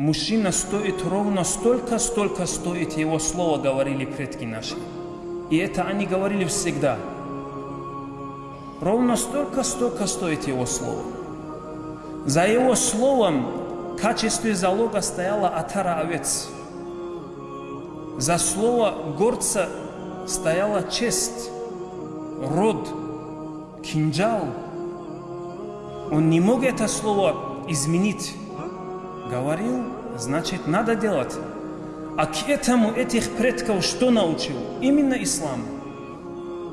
мужчина стоит ровно столько, столько стоит его слово, говорили предки наши. И это они говорили всегда. Ровно столько, столько стоит его слово. За его словом в качестве залога стояла отара овец. За слово горца стояла честь, род, кинжал. Он не мог это слово изменить. Говорил, значит, надо делать. А к этому этих предков что научил? Именно ислам.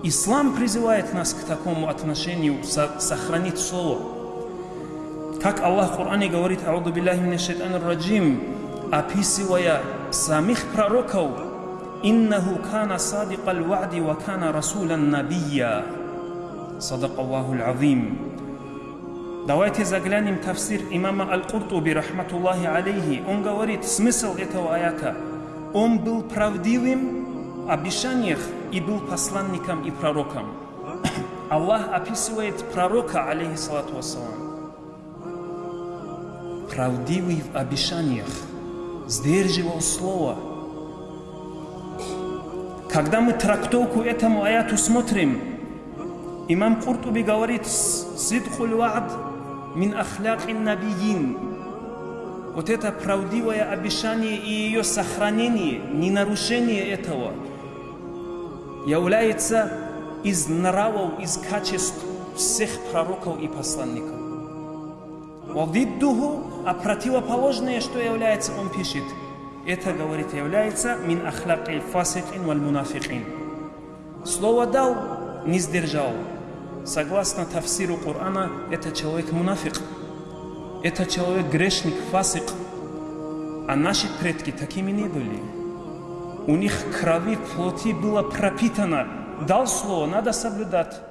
Ислам призывает нас к такому отношению, сохранить слово. Как Аллах в Коране говорит, «Ауду биллахи мина шайтанир раджим», описывая самих пророков, «Иннаху кана садикал ва'ди ва кана расулян набия». Садак Аллаху азим. Давайте заглянем в тафсир имама Аль-Куртуби, рахматуллахи алейхи. Он говорит, смысл этого аята. Он был правдивым в обещаниях и был посланником и пророком. Аллах описывает пророка, алейхиссалату вассалам. Правдивый в обещаниях, сдерживал слово. Когда мы трактовку этому аяту смотрим, имам Куртуби говорит, «Сидхуль вa'д мин ахляк набиин. Вот это правдивое обещание и ее сохранение, не нарушение этого, является из нравов, из качеств всех пророков и посланников. Валдиддуху, а противоположное, что является, он пишет, это, говорит, является мин ахляк фасикин валь мунафикин. Слово дал, не сдержал. Согласно тафсиру Корана, это человек мунафик. Это человек грешник, фасик. А наши предки такими не были. У них крови, плоти было пропитано. Дал слово, надо соблюдать.